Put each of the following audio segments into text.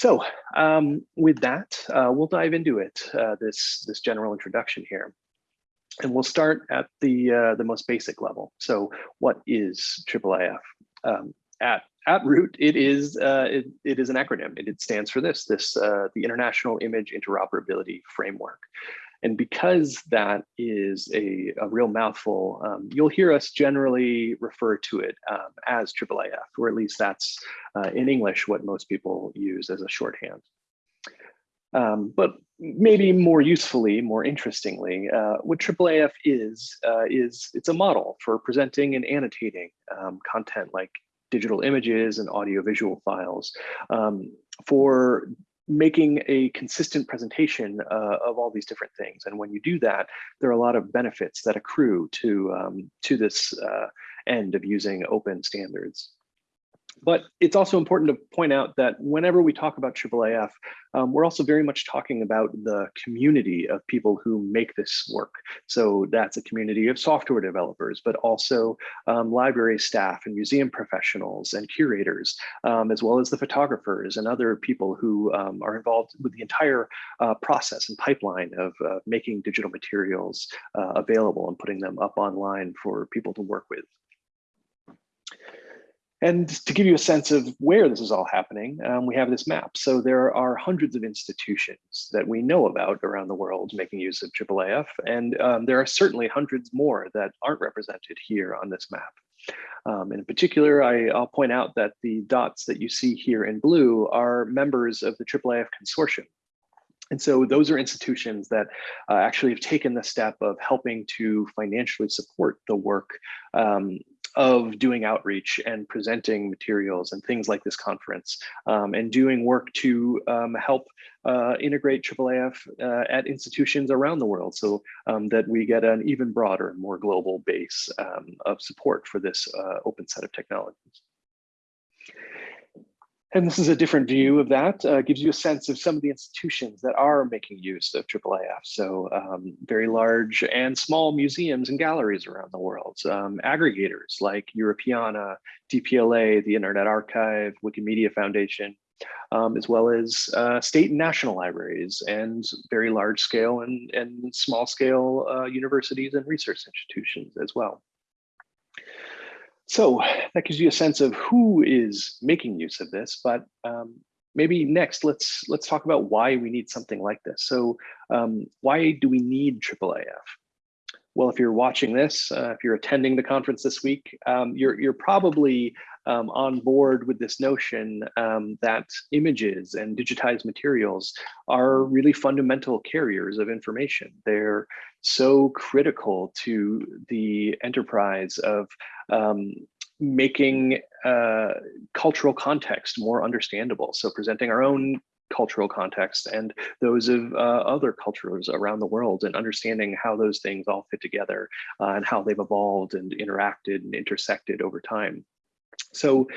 So um, with that, uh, we'll dive into it, uh, this, this general introduction here. And we'll start at the, uh, the most basic level. So what is IIIF? Um, at, at root, it is, uh, it, it is an acronym. It, it stands for this, this uh, the International Image Interoperability Framework. And because that is a, a real mouthful, um, you'll hear us generally refer to it um, as IIIF, or at least that's uh, in English what most people use as a shorthand. Um, but maybe more usefully, more interestingly, uh, what IIIF is, uh, is it's a model for presenting and annotating um, content like digital images and audiovisual files um, for making a consistent presentation uh, of all these different things. And when you do that, there are a lot of benefits that accrue to, um, to this uh, end of using open standards. But it's also important to point out that whenever we talk about IIIF, um, we're also very much talking about the community of people who make this work. So that's a community of software developers, but also um, library staff and museum professionals and curators, um, as well as the photographers and other people who um, are involved with the entire uh, process and pipeline of uh, making digital materials uh, available and putting them up online for people to work with. And to give you a sense of where this is all happening, um, we have this map. So there are hundreds of institutions that we know about around the world making use of IIIF, and um, there are certainly hundreds more that aren't represented here on this map. Um, in particular, I, will point out that the dots that you see here in blue are members of the IIIF consortium. And so those are institutions that uh, actually have taken the step of helping to financially support the work um, of doing outreach and presenting materials and things like this conference um, and doing work to um, help uh, integrate IIIF uh, at institutions around the world so um, that we get an even broader, more global base um, of support for this uh, open set of technologies. And this is a different view of that, uh, gives you a sense of some of the institutions that are making use of IIIF. So um, very large and small museums and galleries around the world, um, aggregators like Europeana, DPLA, the Internet Archive, Wikimedia Foundation, um, as well as uh, state and national libraries and very large scale and, and small scale uh, universities and research institutions as well. So that gives you a sense of who is making use of this, but um, maybe next let's let's talk about why we need something like this. So um, why do we need IIIF? Well, if you're watching this, uh, if you're attending the conference this week, um, you're, you're probably um, on board with this notion um, that images and digitized materials are really fundamental carriers of information. They're so critical to the enterprise of um, making uh, cultural context more understandable. So presenting our own cultural context and those of uh, other cultures around the world and understanding how those things all fit together uh, and how they've evolved and interacted and intersected over time. So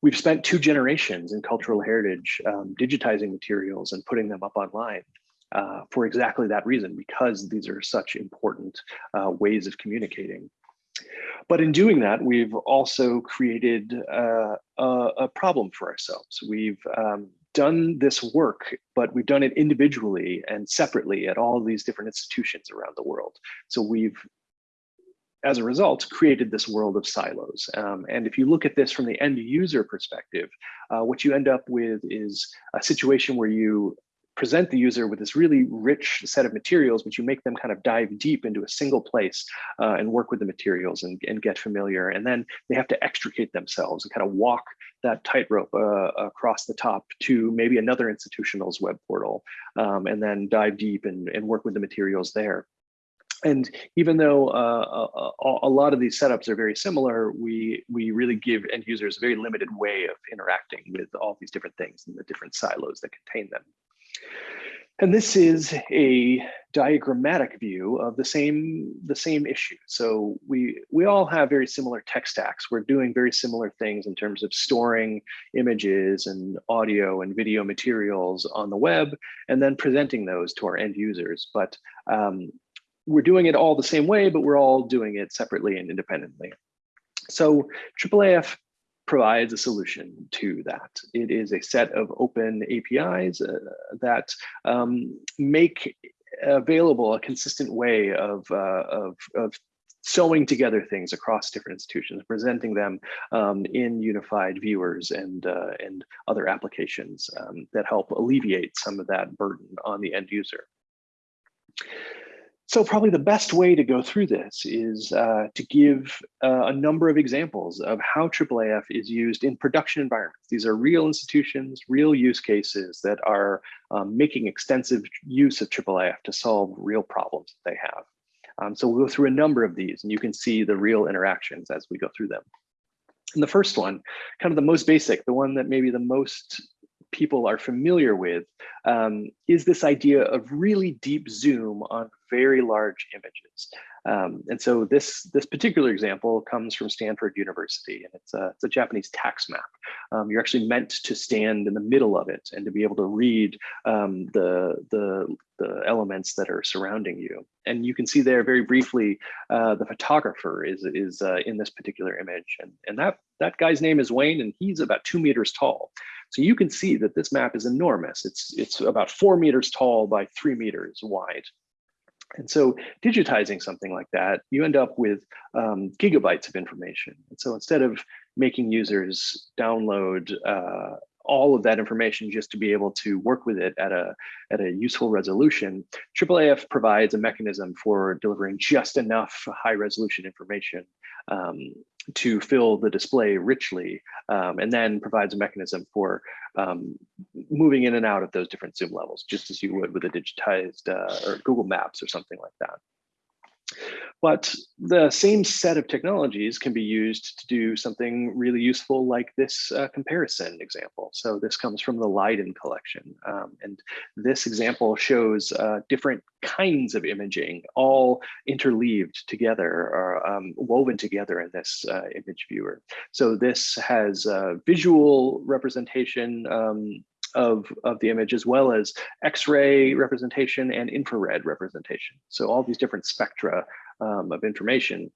we've spent two generations in cultural heritage um, digitizing materials and putting them up online. Uh, for exactly that reason, because these are such important uh, ways of communicating. But in doing that, we've also created uh, a, a, problem for ourselves. We've um, done this work, but we've done it individually and separately at all these different institutions around the world. So we've as a result, created this world of silos. Um, and if you look at this from the end user perspective, uh, what you end up with is a situation where you present the user with this really rich set of materials, but you make them kind of dive deep into a single place uh, and work with the materials and, and get familiar. And then they have to extricate themselves and kind of walk that tightrope uh, across the top to maybe another institutional's web portal um, and then dive deep and, and work with the materials there. And even though uh, a, a, lot of these setups are very similar, we, we really give end users a very limited way of interacting with all these different things and the different silos that contain them. And this is a diagrammatic view of the same the same issue. So we we all have very similar tech stacks. We're doing very similar things in terms of storing images and audio and video materials on the web, and then presenting those to our end users. But um, we're doing it all the same way, but we're all doing it separately and independently. So IIIF provides a solution to that. It is a set of open APIs uh, that um, make available a consistent way of, uh, of, of sewing together things across different institutions, presenting them um, in unified viewers and, uh, and other applications um, that help alleviate some of that burden on the end user. So probably the best way to go through this is uh, to give uh, a number of examples of how IIIF is used in production environments. These are real institutions, real use cases that are um, making extensive use of IIIF to solve real problems that they have. Um, so we'll go through a number of these and you can see the real interactions as we go through them. And the first one, kind of the most basic, the one that maybe the most people are familiar with um, is this idea of really deep zoom on very large images. Um, and so this, this particular example comes from Stanford University, and it's a, it's a Japanese tax map. Um, you're actually meant to stand in the middle of it and to be able to read um, the, the, the elements that are surrounding you. And you can see there very briefly, uh, the photographer is, is uh, in this particular image. And, and that, that guy's name is Wayne, and he's about two meters tall. So you can see that this map is enormous. It's, it's about four meters tall by three meters wide. And so digitizing something like that, you end up with um, gigabytes of information. And so instead of making users download uh, all of that information just to be able to work with it at a, at a useful resolution, IIIF provides a mechanism for delivering just enough high resolution information um, to fill the display richly, um, and then provides a mechanism for um, moving in and out of those different zoom levels, just as you would with a digitized uh, or Google Maps or something like that. But the same set of technologies can be used to do something really useful like this uh, comparison example. So this comes from the Leiden collection. Um, and this example shows uh, different kinds of imaging all interleaved together or um, woven together in this uh, image viewer. So this has visual representation um, of, of the image as well as X-ray representation and infrared representation. So all these different spectra um, of information.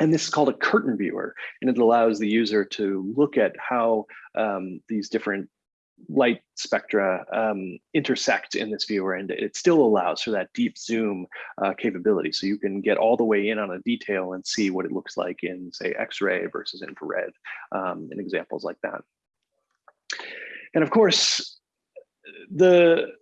And this is called a curtain viewer, and it allows the user to look at how um, these different light spectra um, intersect in this viewer and it still allows for that deep zoom uh, capability so you can get all the way in on a detail and see what it looks like in say x-ray versus infrared um, and examples like that and of course, the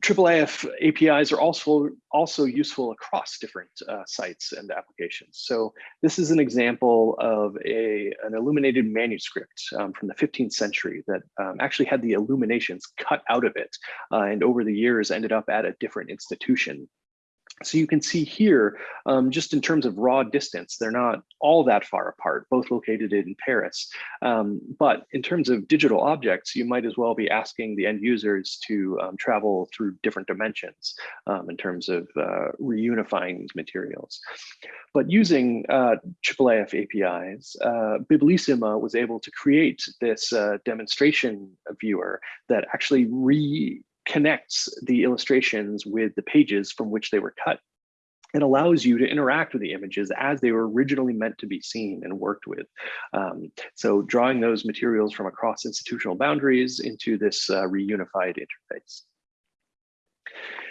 IIIF APIs are also, also useful across different uh, sites and applications. So this is an example of a, an illuminated manuscript um, from the 15th century that um, actually had the illuminations cut out of it uh, and over the years ended up at a different institution so you can see here, um, just in terms of raw distance, they're not all that far apart, both located in Paris. Um, but in terms of digital objects, you might as well be asking the end users to um, travel through different dimensions um, in terms of uh, reunifying these materials. But using uh, IIIF APIs, uh, Biblissima was able to create this uh, demonstration viewer that actually re connects the illustrations with the pages from which they were cut and allows you to interact with the images as they were originally meant to be seen and worked with. Um, so drawing those materials from across institutional boundaries into this uh, reunified interface.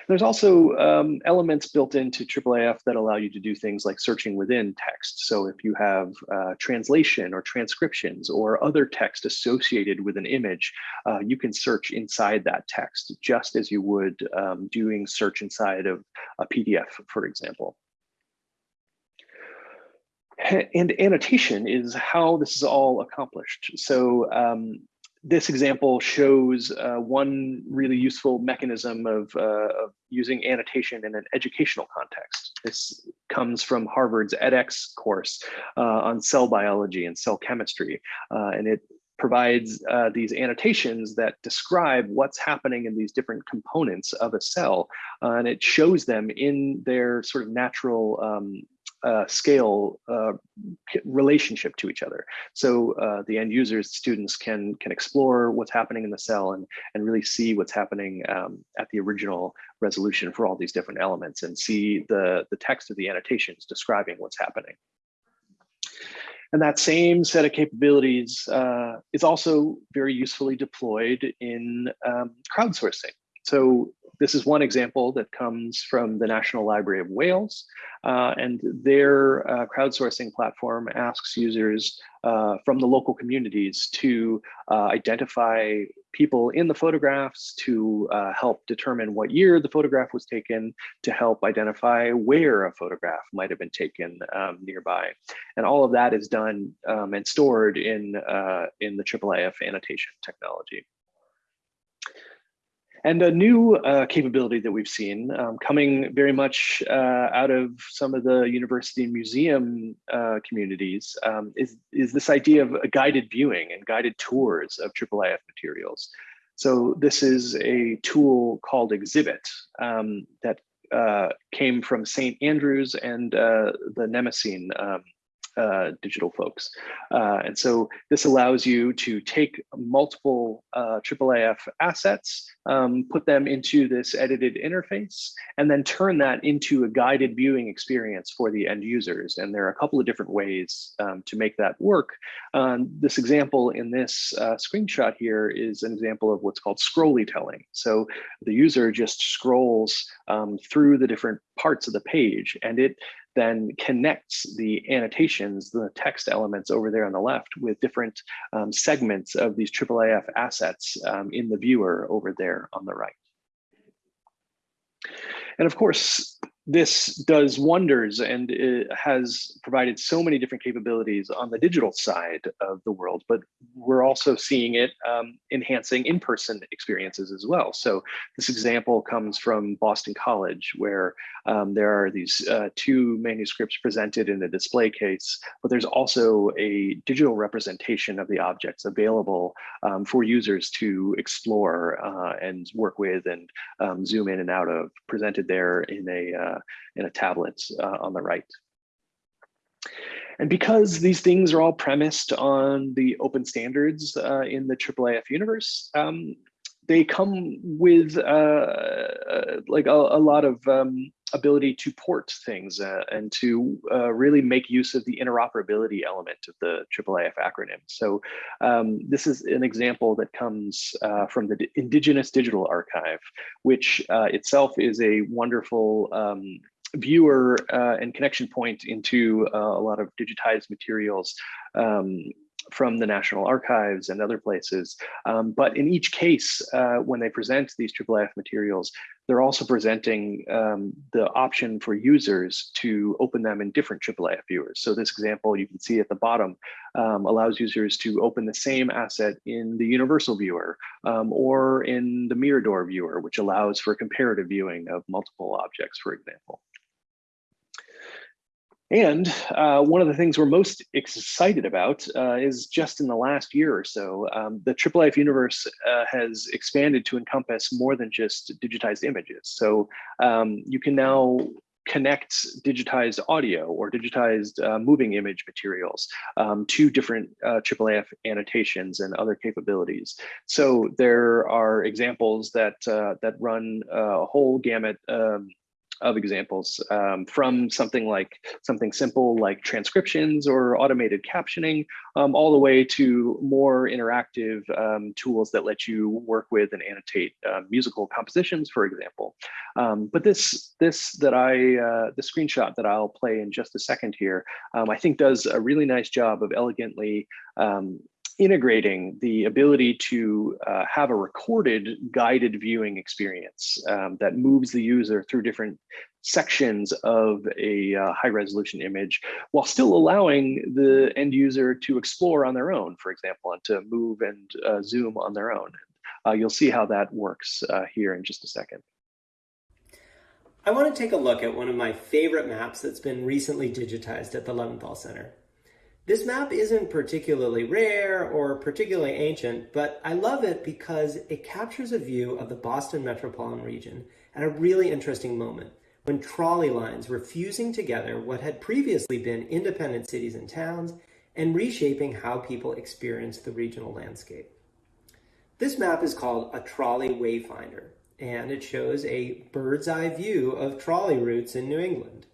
There's also um, elements built into IIIF that allow you to do things like searching within text. So if you have uh, translation or transcriptions or other text associated with an image, uh, you can search inside that text just as you would um, doing search inside of a PDF, for example. And annotation is how this is all accomplished. So um, this example shows uh, one really useful mechanism of, uh, of, using annotation in an educational context. This comes from Harvard's edX course uh, on cell biology and cell chemistry, uh, and it provides uh, these annotations that describe what's happening in these different components of a cell, uh, and it shows them in their sort of natural um, uh, scale uh, relationship to each other. So uh, the end users, students can can explore what's happening in the cell and and really see what's happening um, at the original resolution for all these different elements and see the the text of the annotations describing what's happening. And that same set of capabilities uh, is also very usefully deployed in um, crowdsourcing. So this is one example that comes from the National Library of Wales, uh, and their uh, crowdsourcing platform asks users uh, from the local communities to uh, identify people in the photographs, to uh, help determine what year the photograph was taken, to help identify where a photograph might have been taken um, nearby. And all of that is done um, and stored in, in the IIIF annotation technology. And a new uh, capability that we've seen um, coming very much uh, out of some of the university and museum uh, communities um, is, is this idea of a guided viewing and guided tours of IIIF materials. So this is a tool called Exhibit um, that uh, came from St. Andrews and uh, the Mnemoscene um, uh, digital folks. Uh, and so this allows you to take multiple uh, IIIF assets, um, put them into this edited interface, and then turn that into a guided viewing experience for the end users. And there are a couple of different ways um, to make that work. Um, this example in this uh, screenshot here is an example of what's called scrolly telling. So the user just scrolls um, through the different parts of the page and it then connects the annotations, the text elements over there on the left with different um, segments of these IIIF assets um, in the viewer over there on the right. And of course, this does wonders and it has provided so many different capabilities on the digital side of the world, but we're also seeing it um, enhancing in-person experiences as well. So this example comes from Boston College, where um, there are these uh, two manuscripts presented in a display case, but there's also a digital representation of the objects available um, for users to explore uh, and work with and um, zoom in and out of, presented there in a uh, in a tablet uh, on the right. And because these things are all premised on the open standards uh, in the IIIF universe, um, they come with uh, uh, like a, a, lot of um, ability to port things uh, and to uh, really make use of the interoperability element of the IIIF acronym. So um, this is an example that comes uh, from the Indigenous Digital Archive, which uh, itself is a wonderful um, viewer and connection point into a lot of digitized materials um, from the National Archives and other places. Um, but in each case, uh, when they present these IIIF materials, they're also presenting um, the option for users to open them in different IIIF viewers. So this example you can see at the bottom um, allows users to open the same asset in the universal viewer um, or in the Mirador viewer, which allows for comparative viewing of multiple objects, for example. And uh, one of the things we're most excited about uh, is just in the last year or so, um, the IIIF universe uh, has expanded to encompass more than just digitized images. So um, you can now connect digitized audio or digitized uh, moving image materials um, to different uh, IIIF annotations and other capabilities. So there are examples that uh, that run a whole gamut um, of examples um, from something like something simple like transcriptions or automated captioning um, all the way to more interactive um, tools that let you work with and annotate uh, musical compositions for example. Um, but this this that I uh, the screenshot that I'll play in just a second here um, I think does a really nice job of elegantly integrating the ability to uh, have a recorded guided viewing experience um, that moves the user through different sections of a uh, high resolution image while still allowing the end user to explore on their own, for example, and to move and uh, zoom on their own. Uh, you'll see how that works uh, here in just a second. I want to take a look at one of my favorite maps that's been recently digitized at the Leventhal Center. This map isn't particularly rare or particularly ancient, but I love it because it captures a view of the Boston metropolitan region at a really interesting moment when trolley lines were fusing together what had previously been independent cities and towns and reshaping how people experienced the regional landscape. This map is called a trolley wayfinder, and it shows a bird's eye view of trolley routes in New England.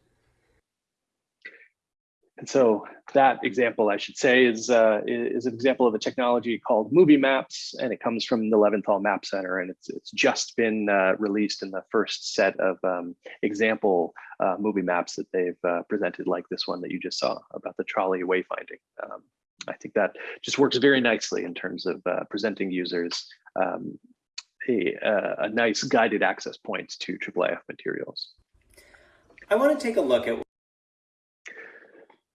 And so that example, I should say, is, uh, is an example of a technology called Movie Maps, and it comes from the Leventhal Map Center, and it's, it's just been uh, released in the first set of um, example uh, movie maps that they've uh, presented, like this one that you just saw about the trolley wayfinding. Um, I think that just works very nicely in terms of uh, presenting users um, a, a nice guided access point to IIIF materials. I want to take a look at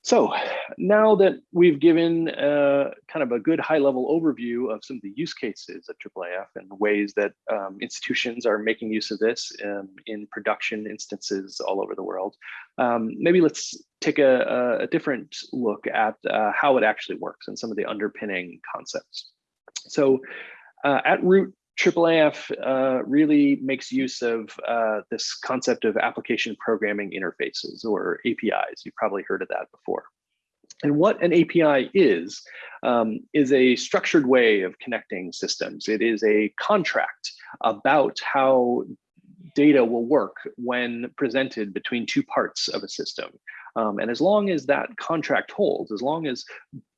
so now that we've given uh, kind of a good high level overview of some of the use cases of IIIF and ways that um, institutions are making use of this um, in production instances all over the world, um, maybe let's take a, a different look at uh, how it actually works and some of the underpinning concepts. So uh, at root, IIIF uh, really makes use of uh, this concept of application programming interfaces or APIs. You've probably heard of that before. And what an API is, um, is a structured way of connecting systems. It is a contract about how data will work when presented between two parts of a system. Um, and as long as that contract holds, as long as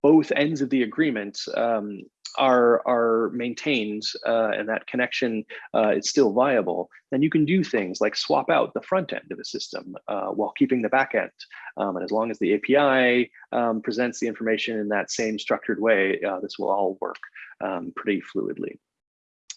both ends of the agreement um, are are maintained uh, and that connection uh, is still viable, then you can do things like swap out the front end of a system uh, while keeping the back end. Um, and as long as the API um, presents the information in that same structured way, uh, this will all work um, pretty fluidly.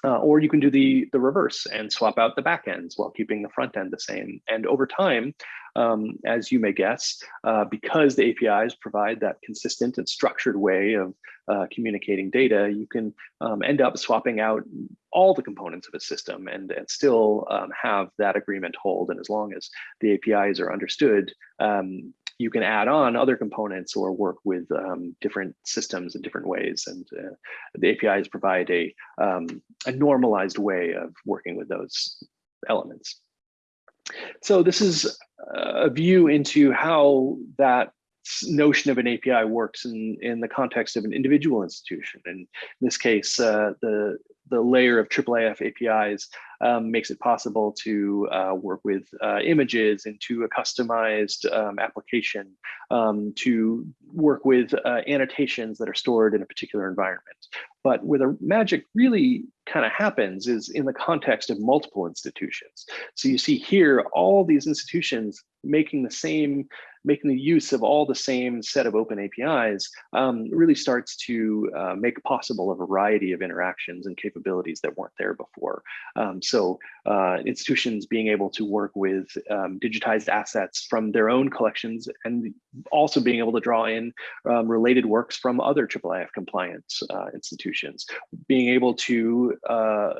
Uh, or you can do the, the reverse and swap out the backends while keeping the front end the same. And over time, um, as you may guess, uh, because the APIs provide that consistent and structured way of uh, communicating data, you can um, end up swapping out all the components of a system and, and still um, have that agreement hold. And as long as the APIs are understood, um, you can add on other components or work with um, different systems in different ways. And uh, the APIs provide a, um, a normalized way of working with those elements. So this is a view into how that notion of an API works in, in the context of an individual institution. And in this case, uh, the, the layer of IIIF APIs um, makes it possible to uh, work with uh, images into a customized um, application, um, to work with uh, annotations that are stored in a particular environment. But where the magic really kind of happens is in the context of multiple institutions. So you see here, all these institutions making the same making the use of all the same set of open APIs um, really starts to uh, make possible a variety of interactions and capabilities that weren't there before. Um, so uh, institutions being able to work with um, digitized assets from their own collections and also being able to draw in um, related works from other IIIF compliant uh, institutions, being able to uh,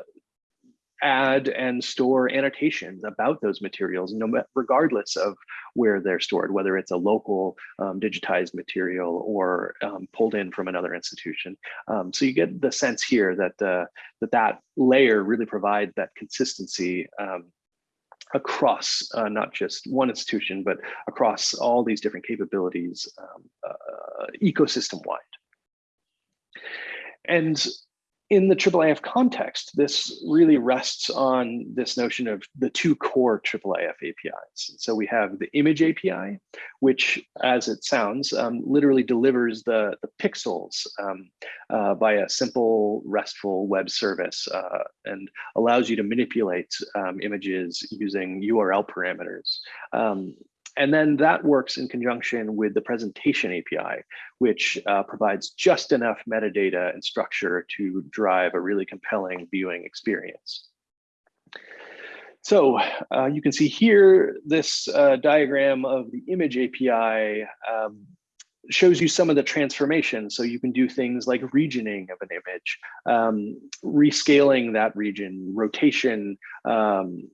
add and store annotations about those materials, no regardless of where they're stored, whether it's a local um, digitized material or um, pulled in from another institution. Um, so you get the sense here that uh, that that layer really provides that consistency um, across uh, not just one institution, but across all these different capabilities um, uh, ecosystem wide. And in the IIIF context, this really rests on this notion of the two core IIIF APIs. So we have the image API, which, as it sounds, um, literally delivers the, the pixels um, uh, by a simple RESTful web service uh, and allows you to manipulate um, images using URL parameters. And then that works in conjunction with the presentation API, which uh, provides just enough metadata and structure to drive a really compelling viewing experience. So uh, you can see here this uh, diagram of the image API um, shows you some of the transformation. So you can do things like regioning of an image, um, rescaling that region, rotation, um,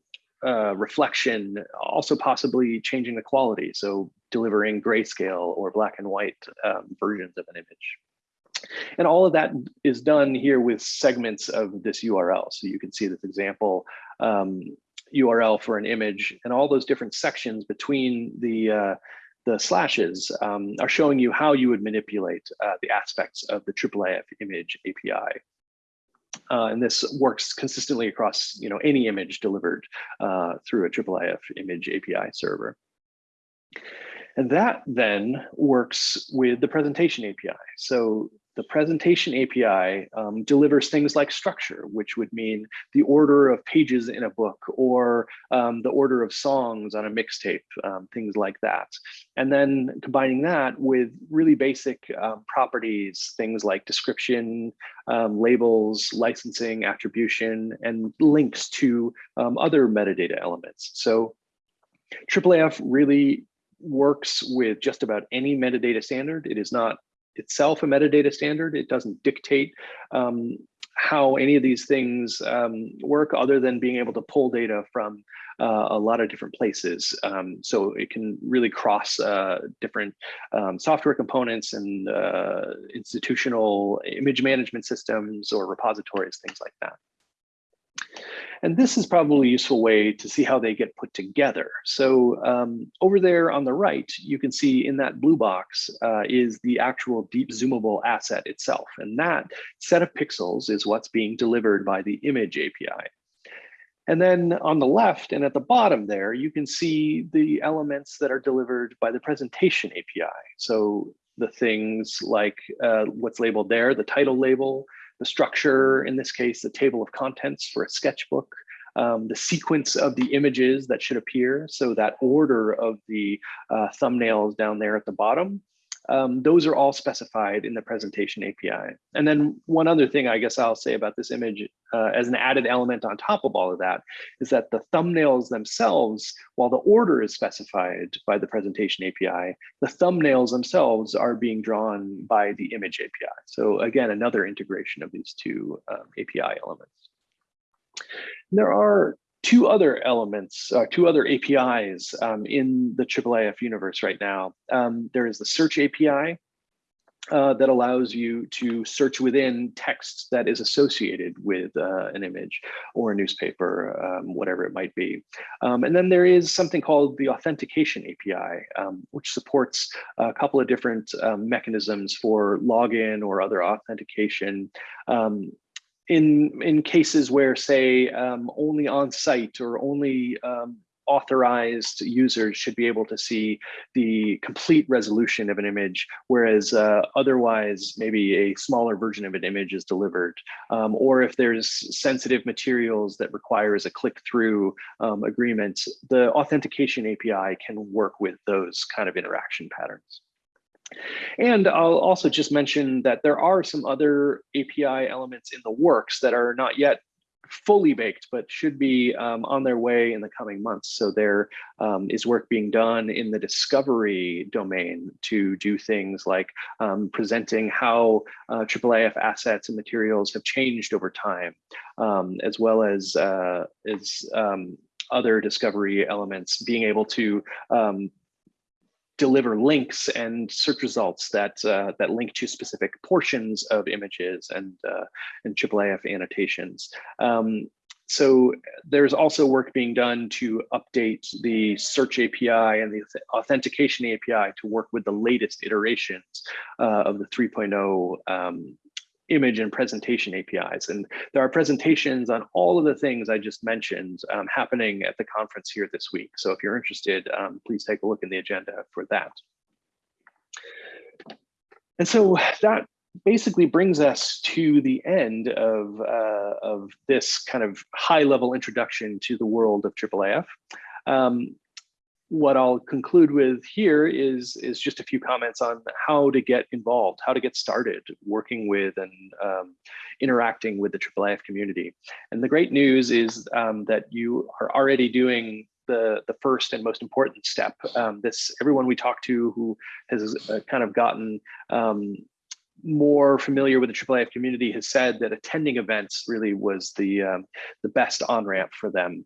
uh, reflection, also possibly changing the quality. So delivering grayscale or black and white um, versions of an image. And all of that is done here with segments of this URL. So you can see this example um, URL for an image and all those different sections between the uh, the slashes um, are showing you how you would manipulate uh, the aspects of the IIIF image API. Uh, and this works consistently across you know, any image delivered uh, through a IIIF image API server. And that then works with the presentation API. So the presentation API um, delivers things like structure, which would mean the order of pages in a book or um, the order of songs on a mixtape, um, things like that. And then combining that with really basic um, properties, things like description, um, labels, licensing, attribution, and links to um, other metadata elements. So IIIF really works with just about any metadata standard. It is not itself a metadata standard. It doesn't dictate um, how any of these things um, work other than being able to pull data from uh, a lot of different places. Um, so it can really cross uh, different um, software components and uh, institutional image management systems or repositories, things like that. And this is probably a useful way to see how they get put together. So um, over there on the right, you can see in that blue box uh, is the actual deep zoomable asset itself. And that set of pixels is what's being delivered by the image API. And then on the left and at the bottom there, you can see the elements that are delivered by the presentation API. So the things like uh, what's labeled there, the title label, the structure, in this case, the table of contents for a sketchbook, um, the sequence of the images that should appear, so that order of the uh, thumbnails down there at the bottom, um, those are all specified in the presentation API. And then one other thing I guess I'll say about this image uh, as an added element on top of all of that is that the thumbnails themselves, while the order is specified by the presentation API, the thumbnails themselves are being drawn by the image API. So again, another integration of these two um, API elements. There are two other elements, uh, two other APIs um, in the IIIF universe right now. Um, there is the search API uh, that allows you to search within text that is associated with uh, an image or a newspaper, um, whatever it might be. Um, and then there is something called the authentication API, um, which supports a couple of different um, mechanisms for login or other authentication. In in cases where say um, only on site or only um, authorized users should be able to see the complete resolution of an image, whereas uh, otherwise maybe a smaller version of an image is delivered. Um, or if there's sensitive materials that requires a click-through um, agreement, the authentication API can work with those kind of interaction patterns. And I'll also just mention that there are some other API elements in the works that are not yet fully baked, but should be um, on their way in the coming months. So there um, is work being done in the discovery domain to do things like um, presenting how uh, IIIF assets and materials have changed over time, um, as well as, uh, as um, other discovery elements, being able to um, deliver links and search results that uh, that link to specific portions of images and uh, and IIIF annotations. Um, so there's also work being done to update the search API and the authentication API to work with the latest iterations uh, of the 3.0 um, image and presentation APIs. And there are presentations on all of the things I just mentioned um, happening at the conference here this week. So if you're interested, um, please take a look in the agenda for that. And so that basically brings us to the end of, uh, of this kind of high level introduction to the world of IIIF. Um, what I'll conclude with here is, is just a few comments on how to get involved, how to get started working with and um, interacting with the IIIF community. And the great news is um, that you are already doing the, the first and most important step. Um, this everyone we talk to who has uh, kind of gotten um, more familiar with the IIIF community has said that attending events really was the um, the best on ramp for them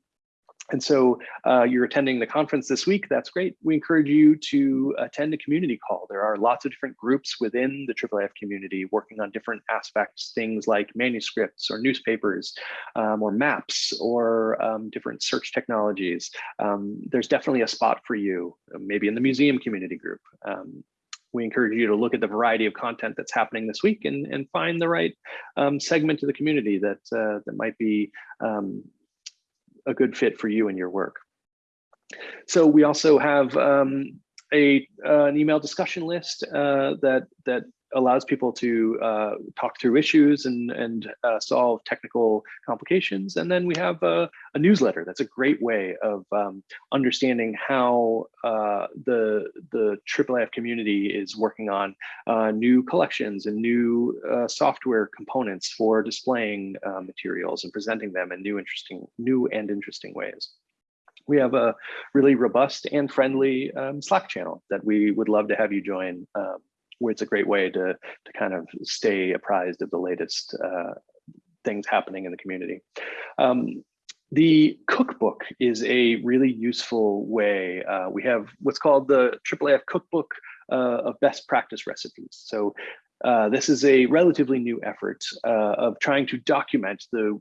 and so uh, you're attending the conference this week, that's great. We encourage you to attend a community call. There are lots of different groups within the IIIF community working on different aspects, things like manuscripts or newspapers um, or maps or um, different search technologies. Um, there's definitely a spot for you, maybe in the museum community group. Um, we encourage you to look at the variety of content that's happening this week and, and find the right um, segment of the community that, uh, that might be um, a good fit for you and your work. So we also have um, a uh, an email discussion list uh, that that allows people to uh, talk through issues and and uh, solve technical complications. And then we have a, a newsletter. That's a great way of um, understanding how uh, the the IIIF community is working on uh, new collections and new uh, software components for displaying uh, materials and presenting them in new interesting new and interesting ways we have a really robust and friendly um, Slack channel that we would love to have you join. Um, it's a great way to, to kind of stay apprised of the latest uh, things happening in the community. Um, the cookbook is a really useful way. Uh, we have what's called the IIIF cookbook uh, of best practice recipes. So uh, this is a relatively new effort uh, of trying to document the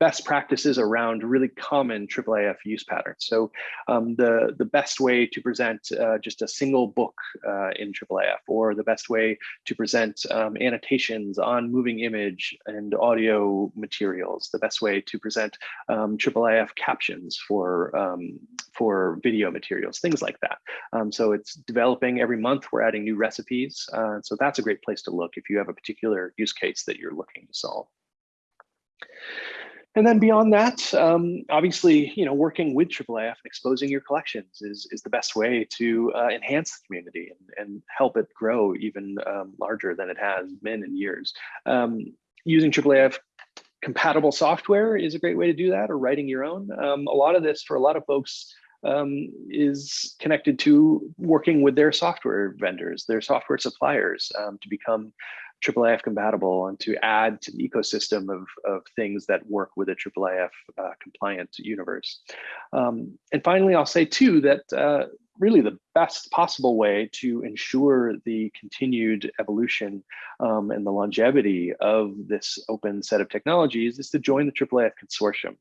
best practices around really common IIIF use patterns. So um, the, the best way to present uh, just a single book uh, in IIIF or the best way to present um, annotations on moving image and audio materials, the best way to present um, IIIF captions for, um, for video materials, things like that. Um, so it's developing every month, we're adding new recipes. Uh, so that's a great place to look if you have a particular use case that you're looking to solve. And then beyond that, um, obviously, you know, working with IIIF and exposing your collections is, is the best way to uh, enhance the community and, and help it grow even um, larger than it has been in years. Um, using IIIF compatible software is a great way to do that or writing your own. Um, a lot of this for a lot of folks um, is connected to working with their software vendors, their software suppliers um, to become IIIF compatible and to add to the ecosystem of, of things that work with a IIIF uh, compliant universe. Um, and finally, I'll say too that uh, really the best possible way to ensure the continued evolution um, and the longevity of this open set of technologies is to join the IIIF consortium.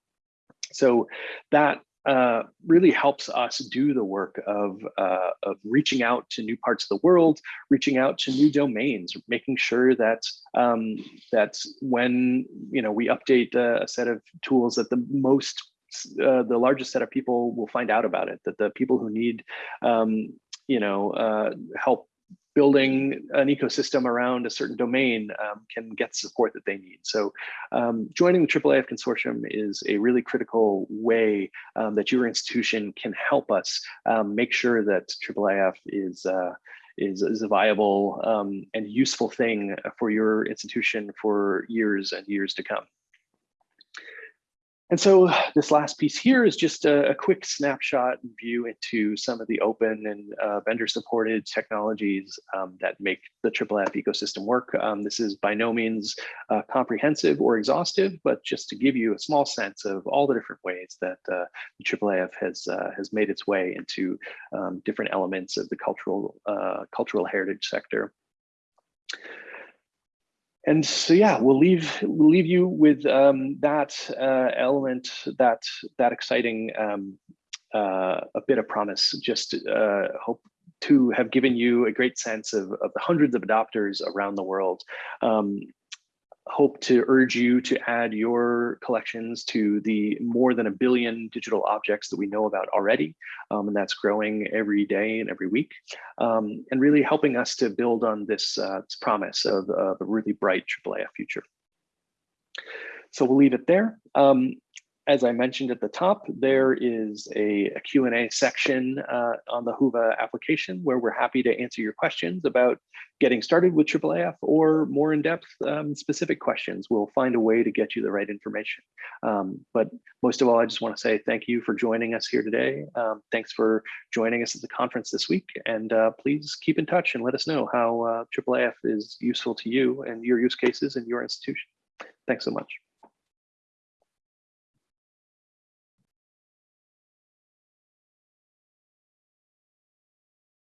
So that uh, really helps us do the work of, uh, of reaching out to new parts of the world, reaching out to new domains, making sure that um, that when you know we update a set of tools that the most uh, the largest set of people will find out about it, that the people who need um, you know uh, help building an ecosystem around a certain domain um, can get support that they need. So um, joining the IIIF consortium is a really critical way um, that your institution can help us um, make sure that IIIF is uh, is, is a viable um, and useful thing for your institution for years and years to come. And so this last piece here is just a, a quick snapshot and view into some of the open and uh, vendor supported technologies um, that make the IIIF ecosystem work. Um, this is by no means uh, comprehensive or exhaustive, but just to give you a small sense of all the different ways that uh, the IIIF has, uh, has made its way into um, different elements of the cultural, uh, cultural heritage sector and so yeah we'll leave we'll leave you with um, that uh, element that that exciting um, uh, a bit of promise. Just uh, hope to have given you a great sense of, of the hundreds of adopters around the world. Um, hope to urge you to add your collections to the more than a billion digital objects that we know about already. Um, and that's growing every day and every week. Um, and really helping us to build on this, uh, this promise of, of a really bright IIIF future. So we'll leave it there. Um, as I mentioned at the top, there is a, a Q&A section uh, on the Whova application where we're happy to answer your questions about getting started with IIIF or more in-depth um, specific questions. We'll find a way to get you the right information. Um, but most of all, I just want to say thank you for joining us here today. Um, thanks for joining us at the conference this week. And uh, please keep in touch and let us know how uh, IIIF is useful to you and your use cases and your institution. Thanks so much.